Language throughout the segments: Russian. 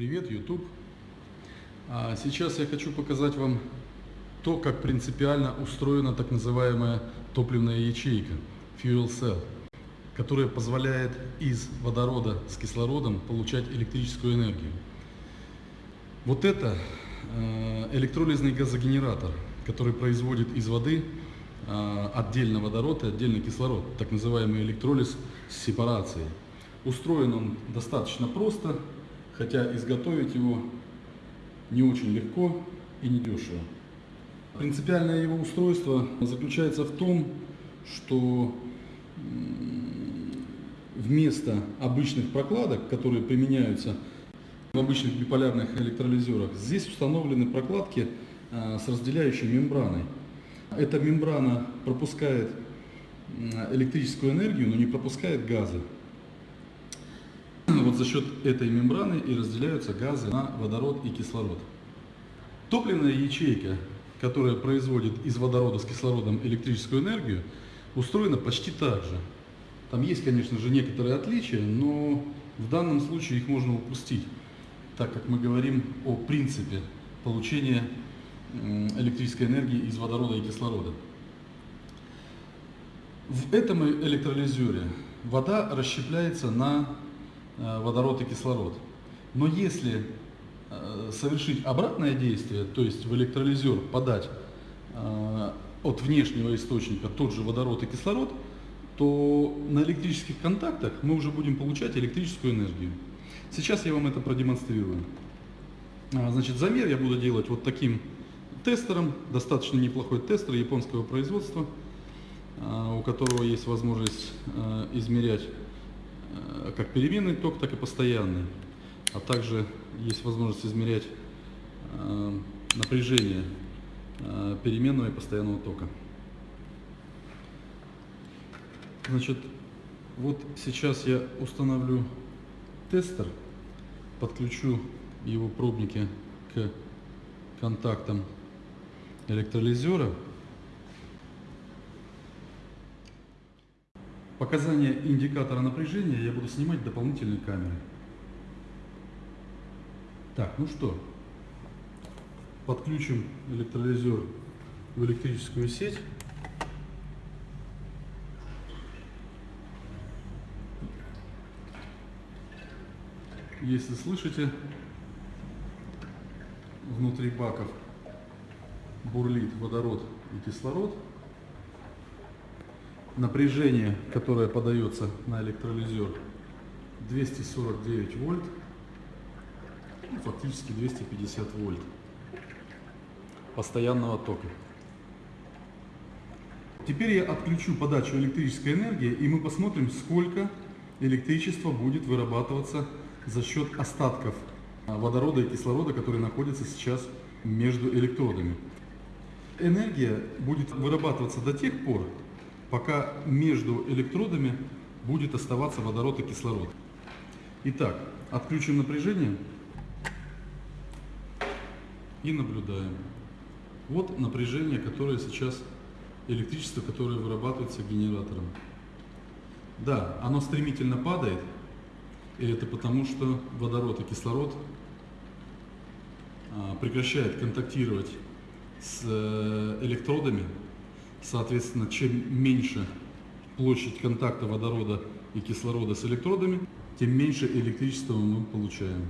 Привет, YouTube! А сейчас я хочу показать вам то, как принципиально устроена так называемая топливная ячейка Fuel Cell, которая позволяет из водорода с кислородом получать электрическую энергию. Вот это э, электролизный газогенератор, который производит из воды э, отдельно водород и отдельно кислород, так называемый электролиз с сепарацией. Устроен он достаточно просто, хотя изготовить его не очень легко и недешево. Принципиальное его устройство заключается в том, что вместо обычных прокладок, которые применяются в обычных биполярных электролизерах, здесь установлены прокладки а, с разделяющей мембраной. Эта мембрана пропускает электрическую энергию, но не пропускает газы. За счет этой мембраны и разделяются газы на водород и кислород. Топливная ячейка, которая производит из водорода с кислородом электрическую энергию, устроена почти так же. Там есть, конечно же, некоторые отличия, но в данном случае их можно упустить, так как мы говорим о принципе получения электрической энергии из водорода и кислорода. В этом электролизере вода расщепляется на водород и кислород. Но если э, совершить обратное действие, то есть в электролизер подать э, от внешнего источника тот же водород и кислород, то на электрических контактах мы уже будем получать электрическую энергию. Сейчас я вам это продемонстрирую. А, значит, замер я буду делать вот таким тестером, достаточно неплохой тестер японского производства, у которого есть возможность измерять Э, как переменный ток, так и постоянный. А также есть возможность измерять э, напряжение э, переменного и постоянного тока. Значит, вот сейчас я установлю тестер, подключу его пробники к контактам электролизера. Показания индикатора напряжения я буду снимать дополнительной камерой. Так, ну что, подключим электролизер в электрическую сеть. Если слышите, внутри баков бурлит водород и кислород напряжение, которое подается на электролизер, 249 вольт, ну, фактически 250 вольт постоянного тока. Теперь я отключу подачу электрической энергии, и мы посмотрим, сколько электричества будет вырабатываться за счет остатков водорода и кислорода, которые находятся сейчас между электродами. Энергия будет вырабатываться до тех пор, пока между электродами будет оставаться водород и кислород. Итак, отключим напряжение и наблюдаем. Вот напряжение, которое сейчас, электричество, которое вырабатывается генератором. Да, оно стремительно падает, и это потому, что водород и кислород а, прекращают контактировать с э, электродами, Соответственно, чем меньше площадь контакта водорода и кислорода с электродами, тем меньше электричества мы получаем.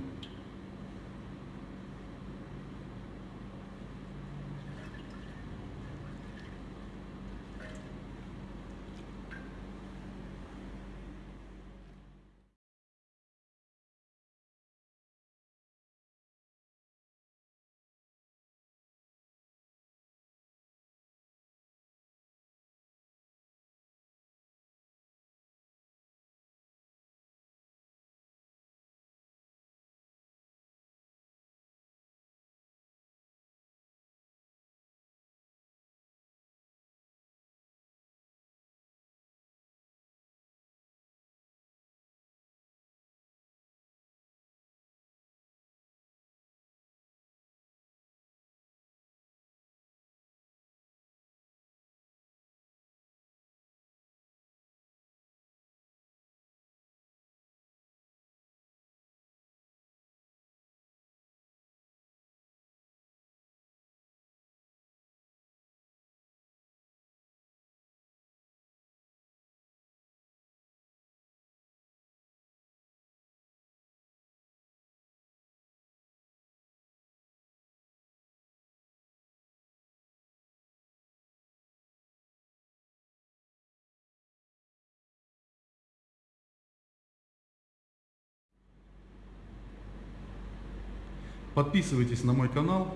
Подписывайтесь на мой канал,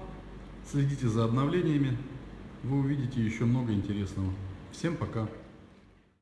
следите за обновлениями, вы увидите еще много интересного. Всем пока!